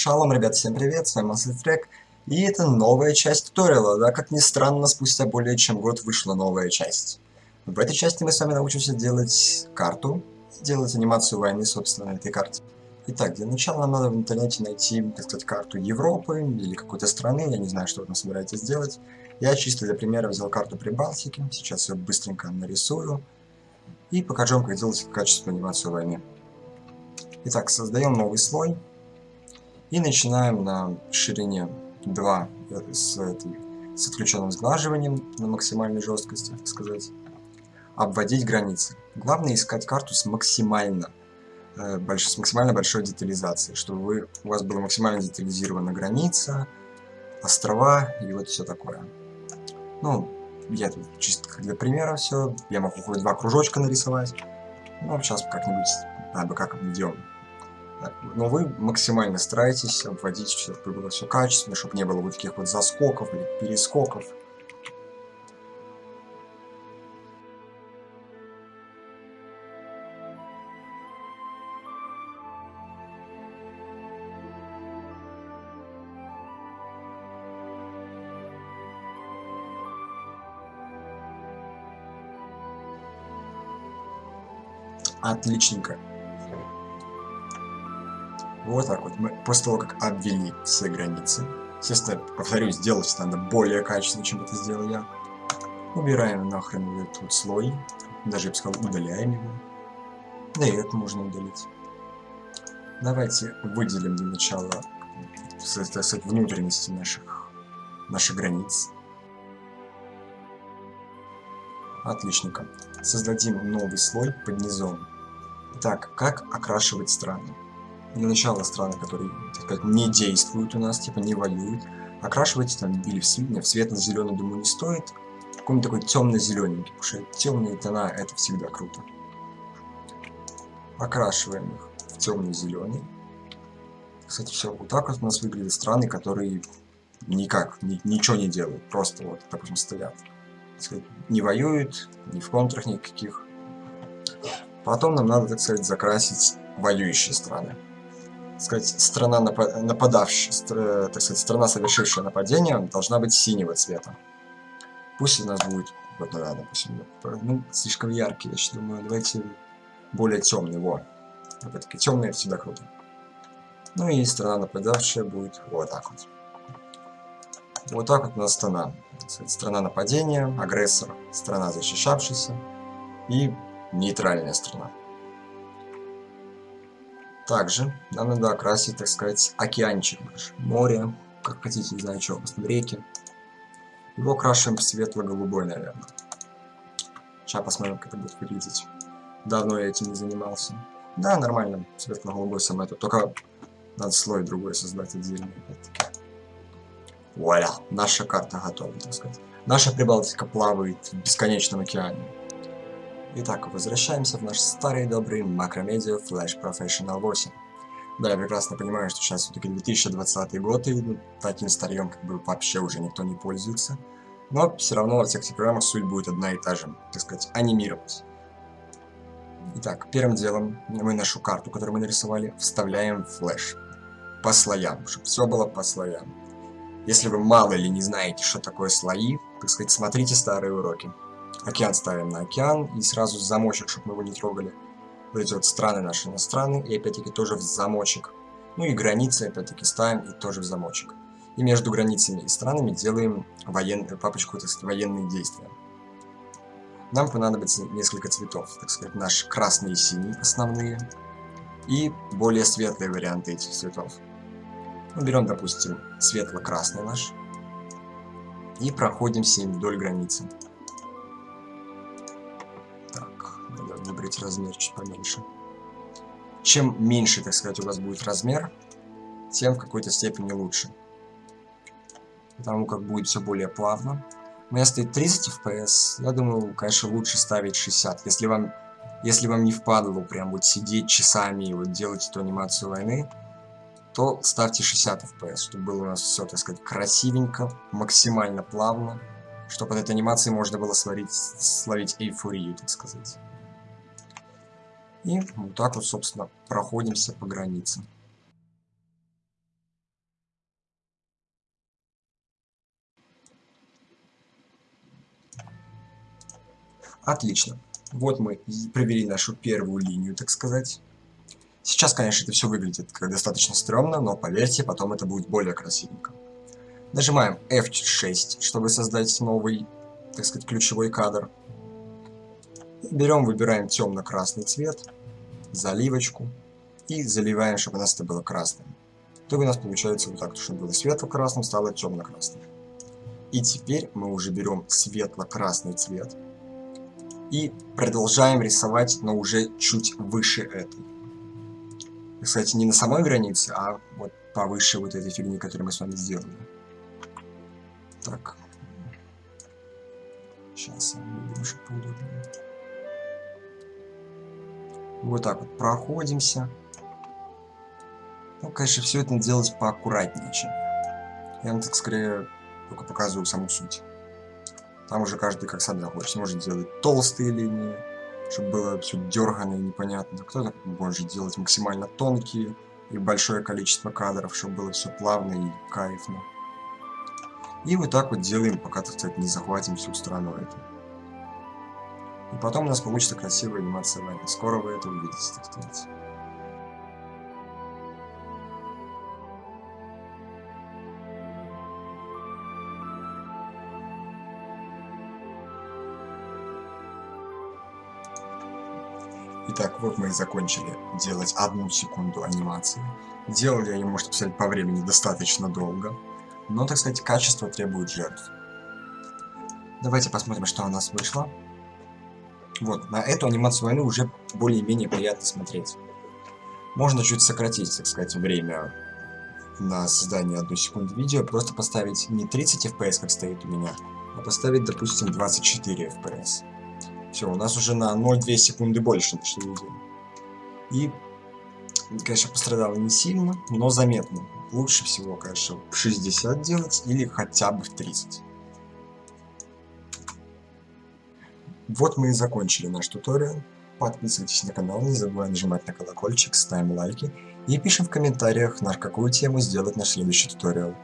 Шалом, ребят, всем привет, с вами Massive и это новая часть туториала, да, как ни странно, спустя более чем год вышла новая часть. В этой части мы с вами научимся делать карту, делать анимацию войны, собственно, на этой карте. Итак, для начала нам надо в интернете найти, так сказать, карту Европы или какой-то страны, я не знаю, что вы там собираетесь делать. Я чисто для примера взял карту Прибалтики, сейчас ее быстренько нарисую и покажу вам, как делать качественную анимацию войны. Итак, создаем новый слой. И начинаем на ширине 2 э, с, этой, с отключенным сглаживанием на максимальной жесткости, так сказать, обводить границы. Главное искать карту с максимально, э, с максимально большой детализацией, чтобы вы, у вас была максимально детализирована граница, острова и вот все такое. Ну, я тут чисто для примера все. Я могу хоть два кружочка нарисовать. Ну, сейчас как-нибудь надо как обведем. Но вы максимально стараетесь обводить, чтобы было все качественно, чтобы не было вот таких вот заскоков или перескоков. Отличненько. Вот так вот. Мы после того, как обвели все границы, естественно, повторюсь, сделать надо более качественно, чем это сделал я. Убираем нахрен этот слой. Даже, я бы сказал, удаляем его. Да и это можно удалить. Давайте выделим для начала так сказать, внутренности наших, наших границ. Отличненько. Создадим новый слой под низом. Итак, как окрашивать страны? Для начала страны, которые, так сказать, не действуют у нас, типа не воюют, окрашивайте там или в, в светло-зеленый, думаю, не стоит. Какой-нибудь такой темно-зелененький, потому что темные тона это всегда круто. Окрашиваем их в темно-зеленый. Кстати, все вот так вот у нас выглядят страны, которые никак, ни, ничего не делают, просто вот, допустим, стоят. Сказать, не воюют, ни в контрах никаких. Потом нам надо, так сказать, закрасить воюющие страны сказать, страна напа нападавшая, так сказать, страна, совершившая нападение, должна быть синего цвета. Пусть у нас будет, вот, да, допустим, ну, слишком яркий, я думаю, давайте более темный, вот. Опять-таки, темный всегда круто. Ну и страна нападавшая будет вот так вот. Вот так вот у нас страна. Страна нападения, агрессор, страна защищавшаяся и нейтральная страна. Также нам надо окрасить, так сказать, океанчик наш. Море, как хотите, не знаю, что, реки. Его окрашиваем в светло-голубой, наверное. Сейчас посмотрим, как это будет выглядеть. Давно я этим не занимался. Да, нормально, светло-голубой сам это. Только надо слой другой создать отдельный, опять-таки. Вуаля, наша карта готова, так сказать. Наша Прибалтика плавает в бесконечном океане. Итак, возвращаемся в наш старый добрый макромедиа Flash Professional 8. Да, я прекрасно понимаю, что сейчас все-таки 2020 год, и ну, таким старьем как бы вообще уже никто не пользуется. Но все равно во всех этих программах суть будет одна и та же, так сказать, анимировать. Итак, первым делом мы нашу карту, которую мы нарисовали, вставляем в флеш. По слоям, чтобы все было по слоям. Если вы мало или не знаете, что такое слои, так сказать, смотрите старые уроки. Океан ставим на океан, и сразу замочек, чтобы мы его не трогали. Вот эти вот страны наши на страны, и опять-таки тоже в замочек. Ну и границы опять-таки ставим и тоже в замочек. И между границами и странами делаем воен... папочку, так сказать, военные действия. Нам понадобится несколько цветов, так сказать, наш красный и синий основные, и более светлые варианты этих цветов. Мы берем, допустим, светло-красный наш, и проходим с ним вдоль границы. Выбрать размер чуть поменьше. Чем меньше, так сказать, у вас будет размер, тем в какой-то степени лучше. Потому как будет все более плавно. У меня стоит 30 FPS, я думаю, конечно, лучше ставить 60. Если вам, если вам не впадло прям вот сидеть часами и вот делать эту анимацию войны, то ставьте 60 FPS, чтобы было у нас все, так сказать, красивенько, максимально плавно, чтобы от этой анимации можно было словить, словить эйфорию, так сказать. И вот так вот, собственно, проходимся по границе. Отлично. Вот мы провели нашу первую линию, так сказать. Сейчас, конечно, это все выглядит как достаточно стрёмно, но поверьте, потом это будет более красивенько. Нажимаем F6, чтобы создать новый, так сказать, ключевой кадр. Берем, выбираем темно-красный цвет, заливочку и заливаем, чтобы у нас это было красным. То у нас получается вот так, чтобы было светло-красным, стало темно-красным. И теперь мы уже берем светло-красный цвет и продолжаем рисовать, но уже чуть выше этой. Кстати, не на самой границе, а вот повыше вот этой фигни, которую мы с вами сделали. Так. Сейчас немножко поудобнее. Вот так вот проходимся. Ну, конечно, все это делать поаккуратнее, чем я. Вам так скорее только показываю саму суть. Там уже каждый как сам захочет. Может делать толстые линии, чтобы было все дергано и непонятно. Кто-то может делать максимально тонкие и большое количество кадров, чтобы было все плавно и кайфно. И вот так вот делаем, пока, так сказать, не захватим всю страну эту. И потом у нас получится красивая анимация войны. Скоро вы это увидите, так сказать. Итак, вот мы и закончили делать одну секунду анимации. Делали ее, можно сказать, по времени достаточно долго. Но, так сказать, качество требует жертв. Давайте посмотрим, что у нас вышло. Вот, на эту анимацию войны уже более-менее приятно смотреть. Можно чуть сократить, так сказать, время на создание одной секунды видео, просто поставить не 30 FPS, как стоит у меня, а поставить, допустим, 24 FPS. Все, у нас уже на 0,2 секунды больше нашли видео. И, конечно, пострадало не сильно, но заметно. Лучше всего, конечно, в 60 делать или хотя бы в 30. Вот мы и закончили наш туториал. Подписывайтесь на канал, не забывайте нажимать на колокольчик, ставим лайки и пишем в комментариях, на какую тему сделать наш следующий туториал.